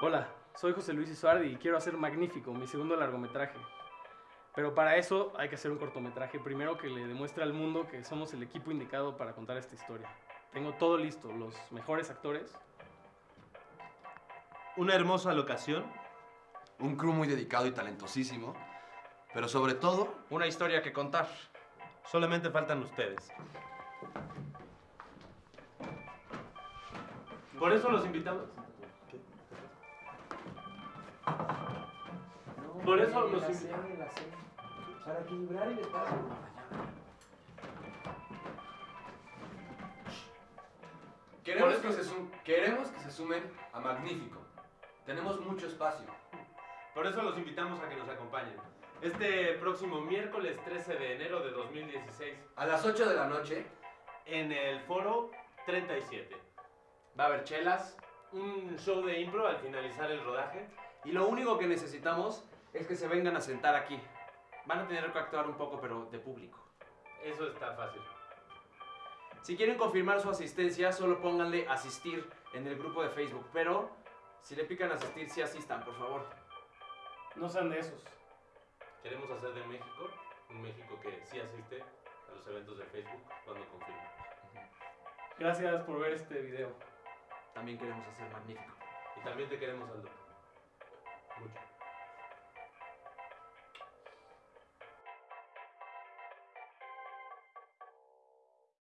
Hola, soy José Luis Isuardi y quiero hacer Magnífico, mi segundo largometraje. Pero para eso hay que hacer un cortometraje primero que le demuestre al mundo que somos el equipo indicado para contar esta historia. Tengo todo listo, los mejores actores. Una hermosa locación. Un crew muy dedicado y talentosísimo. Pero sobre todo, Una historia que contar. Solamente faltan ustedes. Por eso los invitamos. Por eso los invitamos. Para equilibrar el espacio. queremos que, se sum- queremos que se sumen a Magnífico. Tenemos mucho espacio. Por eso los invitamos a que nos acompañen. Este próximo miércoles 13 de enero de 2016 A las 8 de la noche, en el foro 37. Va a haber chelas. Un show de impro al finalizar el rodaje. Y lo único que necesitamos es que se vengan a sentar aquí. Van a tener que actuar un poco, pero de público. Eso está fácil. Si quieren confirmar su asistencia, solo pónganle asistir en el grupo de Facebook. Pero si le pican asistir, sí asistan, por favor. No sean de esos. Queremos hacer de México un México que sí asiste a los eventos de Facebook cuando confirme. Gracias por ver este video. También queremos hacer magnífico. Y también te queremos, Aldo.